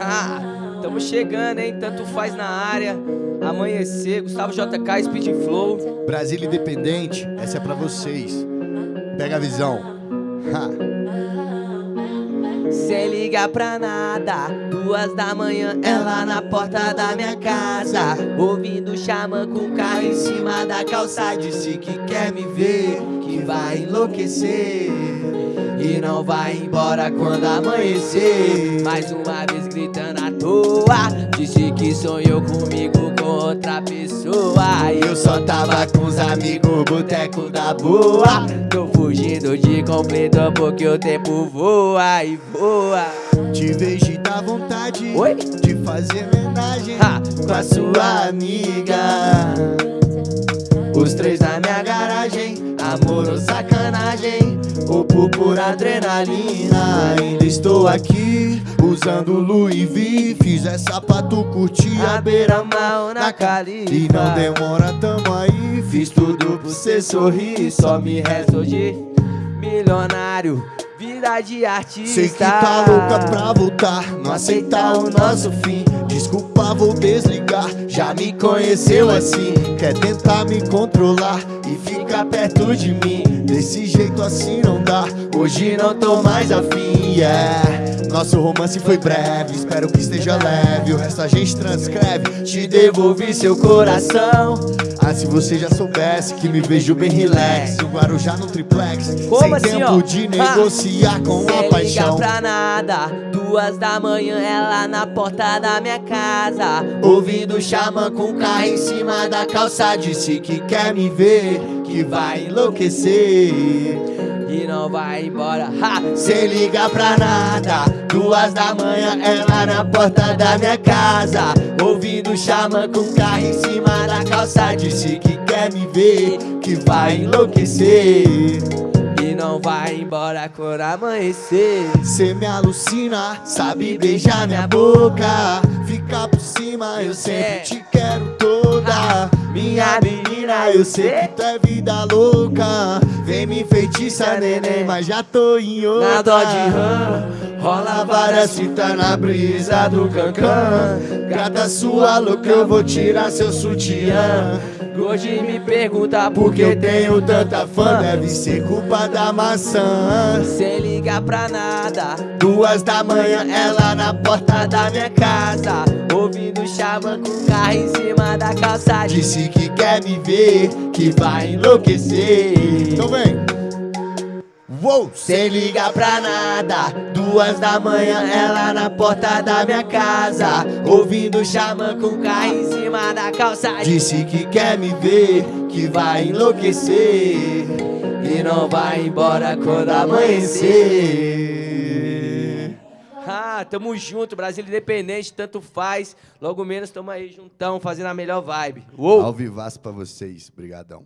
Ah, tamo chegando, hein? Tanto faz na área. Amanhecer, Gustavo JK, Speed Flow. Brasília Independente, essa é pra vocês. Pega a visão. Ha. Sem ligar pra nada, duas da manhã, ela na porta da minha casa. Ouvindo xamã com o carro em cima da calça. Disse que quer me ver, que vai enlouquecer. E não vai embora quando amanhecer. Mais uma vez gritando toa. Disse que sonhou comigo com outra pessoa. Eu só tava com os amigos, boteco da boa. Tô fugindo de completo porque o tempo voa e voa. Te vejo e dá vontade Oi? de fazer homenagem Ha, com a sua amiga. Os três na minha garagem, ou por adrenalina. Ainda estou aqui, usando Louis V. Fiz essa pra tu curtir a beira-mar na califa. E não demora, tamo aí. Fiz tudo pra você sorrir, só me resta hoje. Milionário, vida de artista. Sei que tá louca pra voltar, não aceitar o nosso fim. Desculpa, vou desligar. Já me conheceu assim, quer tentar me controlar e ficar perto de mim. Desse jeito assim não dá, hoje não tô mais afim. Yeah. Nosso romance foi breve, espero que esteja leve. O resto a gente transcreve. Te devolvi seu coração. Ah, se você já soubesse que me vejo bem relax. O Guarujá no triplex, Como sem assim, tempo ó? de Ah. negociar com a paixão. pra nada, duas da manhã, ela na porta da minha casa. Ouvindo o xamã com o carro em cima da calça. Disse que quer me ver, que vai enlouquecer. E não vai embora. Ha! Sem ligar pra nada, duas da manhã, ela na porta da minha casa. Ouvindo xamã com carro em cima da calça. Disse que quer me ver, que vai enlouquecer. E não vai embora quando amanhecer. Cê me alucina, sabe beijar minha boca. Ficar por cima, eu sempre te quero toda. Minha menina, eu sei que tu é vida louca. Vem me enfeitiça, neném, mas já tô em outra. Na dó de rã, Rola várias fitas na brisa do cancan. Gata sua louca, eu vou tirar seu sutiã. Hoje me pergunta por que eu tenho tanta fã, deve ser culpa da maçã. Sem ligar pra nada, Duas da manhã, ela na porta da minha casa. ouvindo xamã com em cima da calça. Disse que quer me ver, que vai enlouquecer. Então vem. Uou! Sem ligar pra nada, duas da manhã, ela na porta da minha casa. Ouvindo xamã com carro em cima da calça. Disse que quer me ver, que vai enlouquecer. E não vai embora quando amanhecer. Ah, tamo junto, Brasil independente, tanto faz. Logo menos tamo aí juntão, fazendo a melhor vibe. Uou! Ao vivaço pra vocês. Obrigadão.